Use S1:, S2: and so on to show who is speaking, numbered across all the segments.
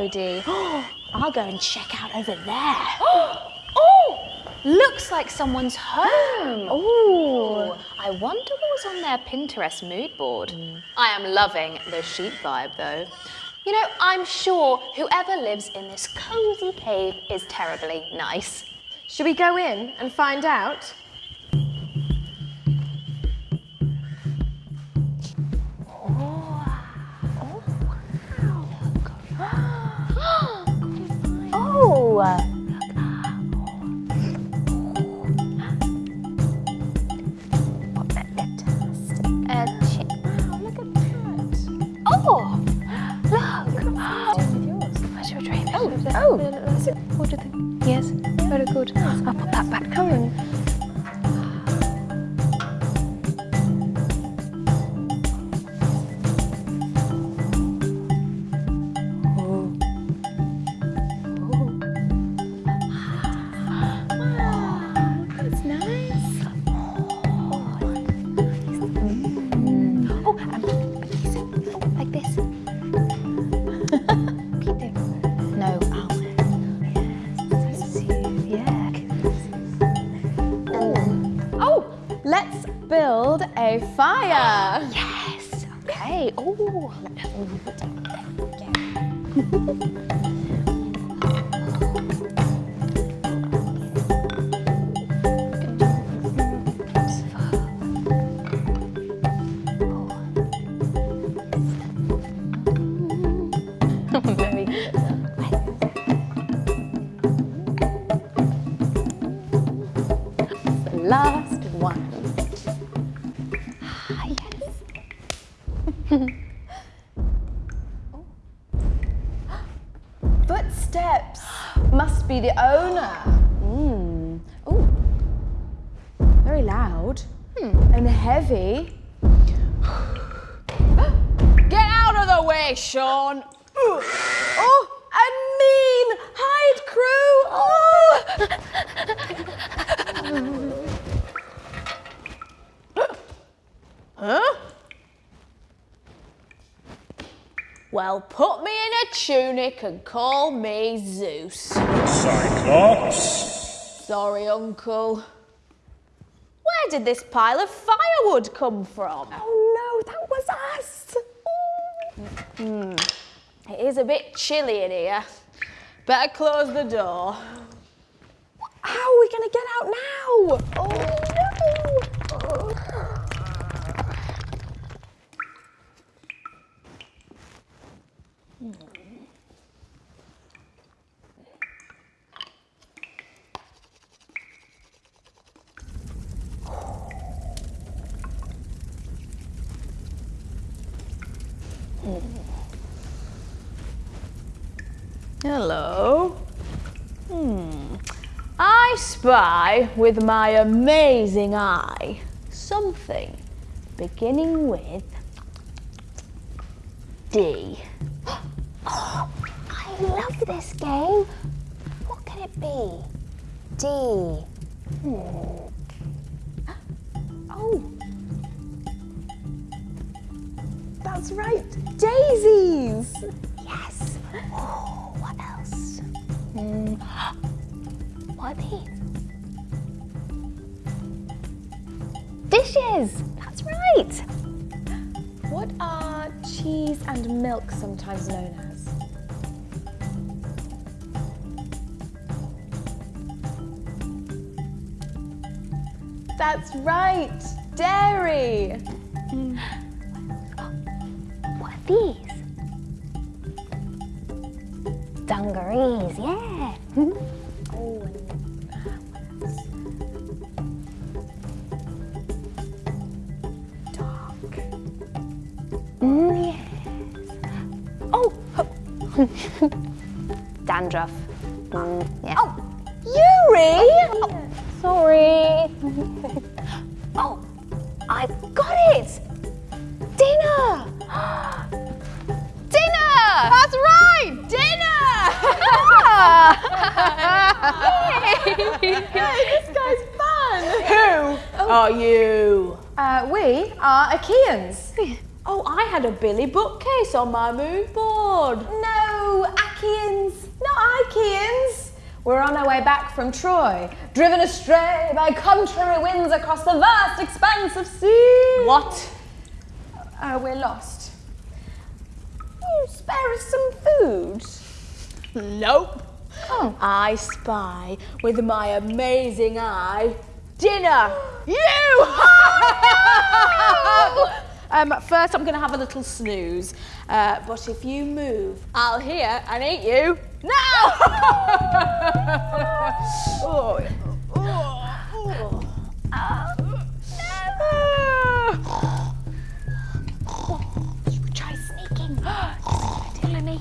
S1: Oh, I'm not sure, Odie. I'll go and check out over there.
S2: Oh, looks like someone's home.
S1: Ooh.
S2: I wonder what was on their Pinterest mood board. Mm. I am loving the sheep vibe though. You know, I'm sure whoever lives in this cozy cave is terribly nice.
S3: Should we go in and find out?
S1: Oh.
S3: Fire.
S2: Yes. Okay. Oh. Very
S3: Footsteps. Must be the owner. Hmm. Oh. Very loud. And heavy. Get out of the way, Sean. Oh, a mean hide crew. Oh. huh? Well, put me in a tunic and call me Zeus.
S4: Cyclops.
S3: Sorry, Uncle. Where did this pile of firewood come from? Oh no, that was us. Hmm. It is a bit chilly in here. Better close the door. How are we going to get out now? Oh no! Hello. Hmm. I spy with my amazing eye something beginning with D.
S1: I love this game. What can it be? D. Hmm.
S3: That's right. Daisies.
S1: Yes. Oh, what else? Hmm. What are these? Dishes. That's right.
S3: What are cheese and milk sometimes known as? That's right. Dairy.
S1: Are these? Dungarees, yeah.
S3: Oh.
S1: Mm, yes. Oh, dandruff. Mm,
S3: this guy's fun. Who are you? Uh, we are Achaeans. Oh, Oh, I had a Billy bookcase on my mood board.
S1: No, Achaeans, not Achaeans. We're on our way back from Troy, driven astray by contrary winds across the vast expanse of sea.
S3: What?
S1: Uh, we're lost. You spare us some food.
S3: Nope.
S1: Oh.
S3: I spy with my amazing eye dinner. You! um, first, I'm going to have a little snooze. Uh, but if you move, I'll hear and eat you now! oh. Oh.
S1: Should we try sneaking? Me.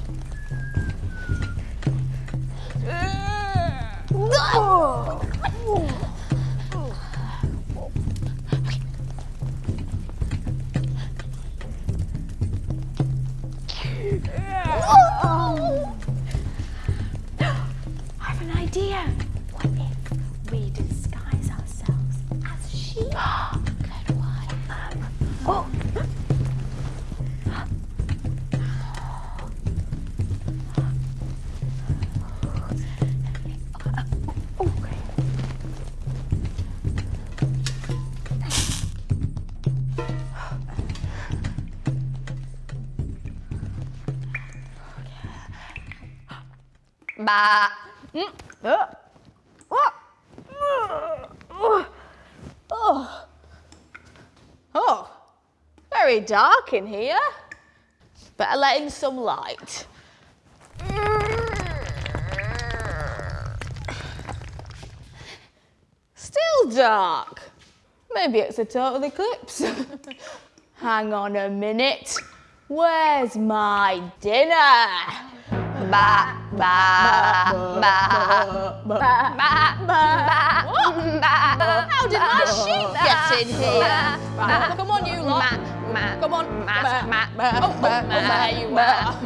S1: Oh.
S3: Very dark in here. Better let in some light. Still dark. Maybe it's a total eclipse. Hang on a minute. Where's my dinner?
S2: Bah. Bah. Bah. Bah. Bah.
S3: How did my sheep get in here? Right, come on, you lot. Come on. Oh, oh, there you are.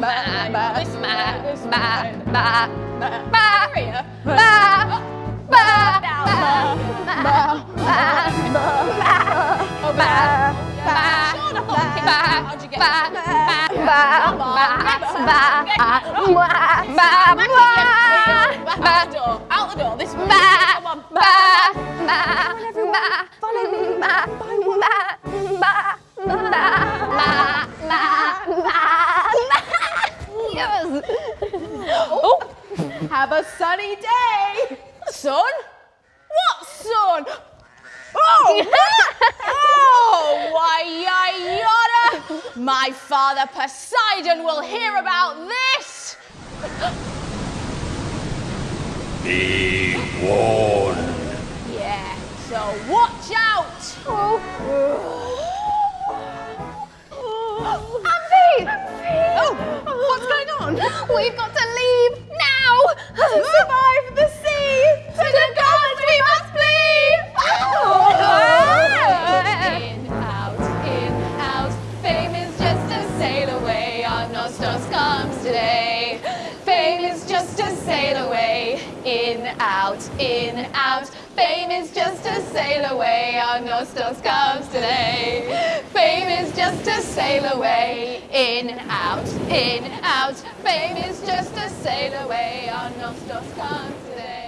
S3: this way,
S2: ma,
S3: this
S2: ma,
S3: way.
S2: ma,
S3: Ma,
S2: ma,
S3: Maria.
S2: bah, bah,
S3: Down.
S2: bah,
S3: Oh,
S2: bah,
S3: bah.
S2: bah,
S3: Shut up,
S2: bah, bah,
S3: Back
S2: bah,
S3: in,
S2: bah,
S3: Out the door. Out the door. This way.
S2: bah,
S3: Come on.
S2: bah, bah, bah,
S1: Follow me.
S2: bah, bah, bah, bah, bah, bah, bah. Yes.
S3: Oh, have a sunny day. Sun? What sun? Oh, what? oh, why, yada. My father Poseidon will hear about this.
S4: Be warned.
S3: Yeah, so watch out.
S2: Amphi!
S3: Oh, what's going on?
S2: We've got to leave now!
S3: Survive
S2: Fame is just a sail away. Our Nostos comes today. Fame is just a sail away. In, and out, in, out. Fame is just a sail away. Our Nostos comes today.